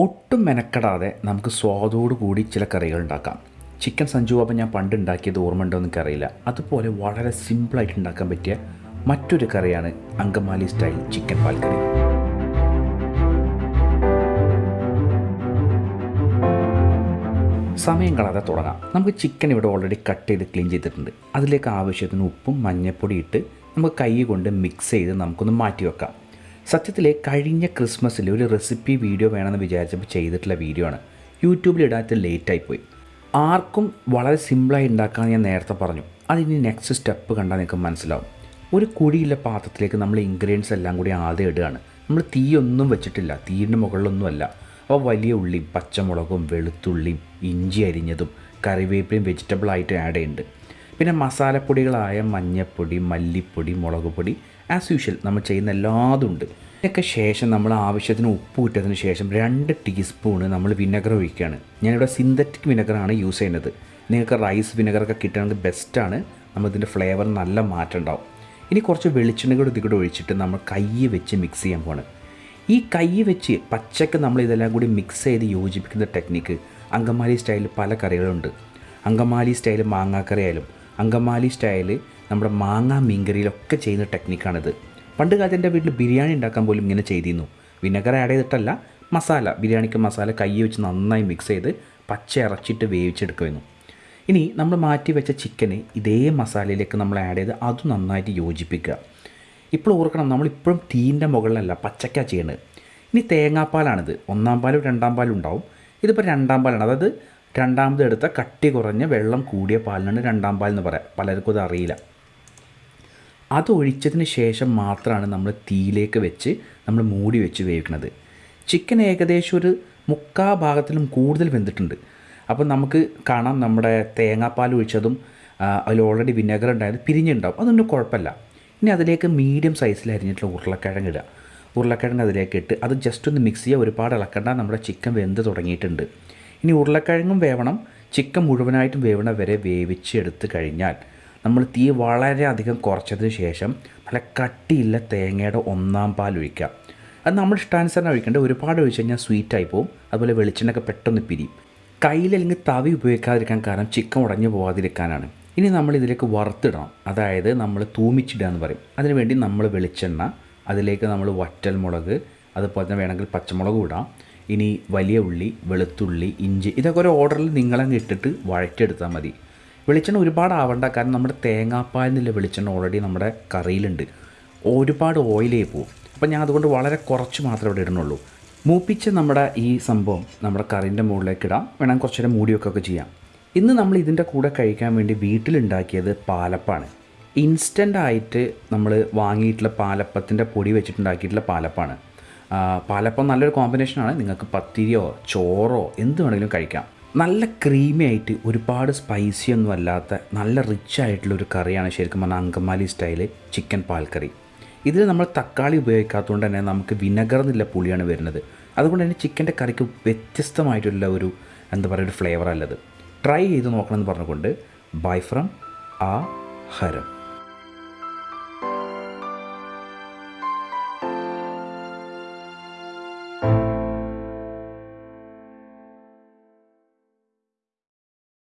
ഒട്ടും മെനക്കെടാതെ നമുക്ക് സ്വാദോടു കൂടി ചില കറികൾ ഉണ്ടാക്കാം. ചിക്കൻ സഞ്ജു ബാബ ഞാൻ പണ്ട് ഉണ്ടാക്കിയത് ഓർമ്മ ഉണ്ടോ എനിക്കറിയില്ല. അതുപോലെ വളരെ സിമ്പിളായിട്ട് ഉണ്ടാക്കാൻ പറ്റിയ മറ്റൊരു കറിയാണ് അങ്കമാലി സ്റ്റൈൽ ചിക്കൻ പാൽക്കറി. കറി സമയം കളയാതെ തുടങ്ങാം. നമുക്ക് ചിക്കൻ ഇവിടെ ഓൾറെഡി കട്ട് ചെയ്ത് ക്ലീൻ ചെയ്തിട്ടുണ്ട്. അതിലേക്ക് ആവശ്യത്തിന് ഉപ്പും മഞ്ഞൾപ്പൊടി ഇട്ട് നമുക്ക് കൈ കൊണ്ട് മിക്സ് ചെയ്ത് നമുക്കൊന്ന് മാറ്റി വെക്കാം സത്യത്തിൽ കഴിഞ്ഞ ക്രിസ്മസിൽ ഒരു റെസിപ്പി വീഡിയോ വേണമെന്ന് വിചാരിച്ചപ്പോൾ ചെയ്തിട്ടുള്ള വീഡിയോ ആണ്. യൂട്യൂബിൽ ഇടാത്ത ലേറ്റായിപ്പോയി ആർക്കും വളരെ സിമ്പിളായി ഉണ്ടാക്കാമെന്ന് ഞാൻ നേരത്തെ പറഞ്ഞു. അതിനി നെക്സ്റ്റ് സ്റ്റെപ്പ് കണ്ടാൽ നിങ്ങൾക്ക് മനസ്സിലാവും. ഒരു കുഴിയുള്ള പാത്രത്തിലേക്ക് നമ്മൾ ഇൻഗ്രീഡിയൻസ് എല്ലാം കൂടി ആദ്യം ഇടുകയാണ്. നമ്മൾ തീയൊന്നും വെച്ചിട്ടില്ല. തീയിന്റെ മുകളിലൊന്നുമല്ല. അപ്പോൾ വലിയ ഉള്ളിയും പച്ചമുളകും വെളുത്തുള്ളിയും ഇഞ്ചി അരിഞ്ഞതും കറിവേപ്പിലയും വെജിറ്റബിൾ ആയിട്ട് ആഡ് ചെയ്യുന്നുണ്ട്. പിന്നെ മസാലപ്പൊടികളായ മഞ്ഞൾപ്പൊടി മല്ലിപ്പൊടി മുളക് പൊടി ആസ് യൂഷ്വൽ നമ്മൾ ചെയ്യുന്ന എല്ലാതും ഉണ്ട്. ഇതിനൊക്കെ ശേഷം നമ്മൾ ആവശ്യത്തിന് ഉപ്പ് ഇട്ടതിന് ശേഷം രണ്ട് ടീസ്പൂണ് നമ്മൾ വിനെഗർ ഒഴിക്കുകയാണ്. ഞാനിവിടെ സിന്തറ്റിക് വിനെഗറാണ് യൂസ് ചെയ്യുന്നത്. നിങ്ങൾക്ക് റൈസ് വിനെഗറൊക്കെ കിട്ടണമെങ്കിൽ ബെസ്റ്റാണ് നമ്മളിതിന്റെ ഫ്ലേവർ നല്ല മാറ്റം ഉണ്ടാവും. ഇനി കുറച്ച് വെളിച്ചെണ്ണ കൂടെ ഇതികൂടെ ഒഴിച്ചിട്ട് നമ്മൾ കൈ വെച്ച് മിക്സ് ചെയ്യാൻ പോവാണ്. ഈ കൈ വെച്ച് പച്ചക്ക് നമ്മൾ ഇതെല്ലാം കൂടി മിക്സ് ചെയ്ത് യോജിപ്പിക്കുന്ന ടെക്നിക്ക് അങ്കമാലി സ്റ്റൈലിൽ പല കറികളുണ്ട്. അങ്കമാലി സ്റ്റൈൽ മാങ്ങാക്കറി ആയാലും അങ്കമാലി സ്റ്റൈൽ നമ്മുടെ മാങ്ങ മീൻകറിയിലൊക്കെ ചെയ്യുന്ന ടെക്നിക്കാണിത്. പണ്ട് കാലത്ത് എന്റെ വീട്ടിൽ ബിരിയാണി ഉണ്ടാക്കാൻ പോലും ഇങ്ങനെ ചെയ്തിരുന്നു. വിനെഗർ ആഡ് ചെയ്തിട്ടല്ല മസാല ബിരിയാണിക്ക് മസാല കൈ വെച്ച് നന്നായി മിക്സ് ചെയ്ത് പച്ച ഇറച്ചിട്ട് വേവിച്ചെടുക്കുമായിരുന്നു. ഇനി നമ്മൾ മാറ്റി വെച്ച ചിക്കന് ഇതേ മസാലയിലേക്ക് നമ്മൾ ആഡ് ചെയ്ത് അത് നന്നായിട്ട് യോജിപ്പിക്കുക. ഇപ്പോൾ ഓർക്കണം നമ്മളിപ്പോഴും തീന്റെ മുകളിലല്ല പച്ചക്ക ചെയ്യേണ്ടത് ഇനി തേങ്ങാപ്പാലാണിത്. ഒന്നാം പാലും രണ്ടാം പാലും ഉണ്ടാവും. ഇതിപ്പോൾ രണ്ടാം പാലാണ്. അതായത് രണ്ടാമത് എടുത്ത കട്ടി കുറഞ്ഞ വെള്ളം കൂടിയ പാലിനാണ് രണ്ടാം പാൽ എന്ന് പറയാം. പലർക്കും അത് അറിയില്ല. അത് ഒഴിച്ചതിന് ശേഷം മാത്രമാണ് നമ്മൾ തീയിലേക്ക് വെച്ച് നമ്മൾ മൂടി വെച്ച് വേവിക്കുന്നത് ചിക്കൻ ഏകദേശം ഒരു മുക്കാ ഭാഗത്തിലും കൂടുതൽ വെന്തിട്ടുണ്ട്. അപ്പോൾ നമുക്ക് കാണാം നമ്മുടെ തേങ്ങാപ്പാൽ ഒഴിച്ചതും അതിൽ ഓൾറെഡി വിനെഗർ ഉണ്ടായത് പിരിഞ്ഞുണ്ടാവും. അതൊന്നും കുഴപ്പമില്ല. ഇനി അതിലേക്ക് മീഡിയം സൈസിൽ അരിഞ്ഞിട്ടുള്ള ഉരുളക്കിഴങ്ങ് ഇടുക. ഉരുളക്കിഴങ്ങ് അതിലേക്ക് ഇട്ട് അത് ജസ്റ്റ് ഒന്ന് മിക്സ് ചെയ്യുക ഒരുപാട് ഇളക്കണ്ട. നമ്മുടെ ചിക്കൻ വെന്ത് തുടങ്ങിയിട്ടുണ്ട്. ഇനി ഉരുളക്കിഴങ്ങും വേവണം. ചിക്കൻ മുഴുവനായിട്ടും വേവണ വരെ വേവിച്ചെടുത്ത് കഴിഞ്ഞാൽ നമ്മൾ തീ വളരെയധികം കുറച്ചതിന് ശേഷം നല്ല കട്ടിയില്ല തേങ്ങയുടെ ഒന്നാം പാൽ ഒഴിക്കുക. അത് നമ്മൾ ഇഷ്ടാനുസരണം ഒഴിക്കേണ്ടത് ഒരുപാട് ഒഴിച്ച് കഴിഞ്ഞാൽ സ്വീറ്റായി പോകും അതുപോലെ വെളിച്ചെണ്ണയൊക്കെ പെട്ടെന്ന് പിരിയും. കയ്യിൽ അല്ലെങ്കിൽ തവി ഉപയോഗിക്കാതിരിക്കാൻ കാരണം ചിക്കൻ ഉടഞ്ഞു പോകാതിരിക്കാനാണ് ഇനി നമ്മൾ ഇതിലേക്ക് വറുത്തിടണം. അതായത് നമ്മൾ തൂമിച്ചിടുക എന്ന് പറയും. അതിനുവേണ്ടി നമ്മൾ വെളിച്ചെണ്ണ അതിലേക്ക് നമ്മൾ വറ്റൽ മുളക് അതുപോലെ തന്നെ വേണമെങ്കിൽ പച്ചമുളക് ഇടാം. ഇനി വലിയ ഉള്ളി വെളുത്തുള്ളി ഇഞ്ചി ഇതൊക്കെ ഒരു ഓർഡറിൽ നിങ്ങളങ്ങ് ഇട്ടിട്ട് വഴറ്റെടുത്താൽ മതി. വെളിച്ചെണ്ണ ഒരുപാട് ആവണ്ട കാരണം നമ്മുടെ തേങ്ങാപ്പാൽ നിന്നുള്ള വെളിച്ചെണ്ണ ഓൾറെഡി നമ്മുടെ കറിയിലുണ്ട്. ഒരുപാട് ഓയിലേ പോവും. അപ്പം ഞാൻ അതുകൊണ്ട് വളരെ കുറച്ച് മാത്രമേ ഇവിടെ ഇടുന്നുള്ളൂ. മൂപ്പിച്ച് നമ്മുടെ ഈ സംഭവം നമ്മുടെ കറിന്റെ മുകളിലേക്ക് ഇടാം. വേണമെങ്കിൽ കുറച്ച് നേരം മൂടിയൊക്കെ ചെയ്യാം. ഇന്ന് നമ്മൾ ഇതിന്റെ കൂടെ കഴിക്കാൻ വേണ്ടി വീട്ടിലുണ്ടാക്കിയത് പാലപ്പാണ്. ഇൻസ്റ്റന്റ് ആയിട്ട് നമ്മൾ വാങ്ങിയിട്ടുള്ള പാലപ്പത്തിന്റെ പൊടി വെച്ചിട്ടുണ്ടാക്കിയിട്ടുള്ള പാലപ്പാണ്. പാലപ്പം നല്ലൊരു കോമ്പിനേഷനാണ് നിങ്ങൾക്ക് പത്തിരിയോ ചോറോ എന്ത് വേണമെങ്കിലും കഴിക്കാം. നല്ല ക്രീമി ആയിട്ട് ഒരുപാട് സ്പൈസി ഒന്നും അല്ലാത്ത നല്ല റിച്ച് ആയിട്ടുള്ള ഒരു കറിയാണ് ശരിക്കും പറഞ്ഞാൽ അങ്കമാലി സ്റ്റൈൽ ചിക്കൻ പാൽക്കറി. ഇതിൽ നമ്മൾ തക്കാളി ഉപയോഗിക്കാത്തതുകൊണ്ട് തന്നെ നമുക്ക് വിനഗർ എന്നുള്ള പുളിയാണ് വരുന്നത്. അതുകൊണ്ട് തന്നെ ചിക്കന്റെ കറിക്ക് വ്യത്യസ്തമായിട്ടുള്ള ഒരു എന്താ പറയുക ഒരു ഫ്ലേവർ അല്ലത്. ട്രൈ ചെയ്ത് നോക്കണമെന്ന് പറഞ്ഞുകൊണ്ട് ബൈ ഫ്രം ആ ഹരം.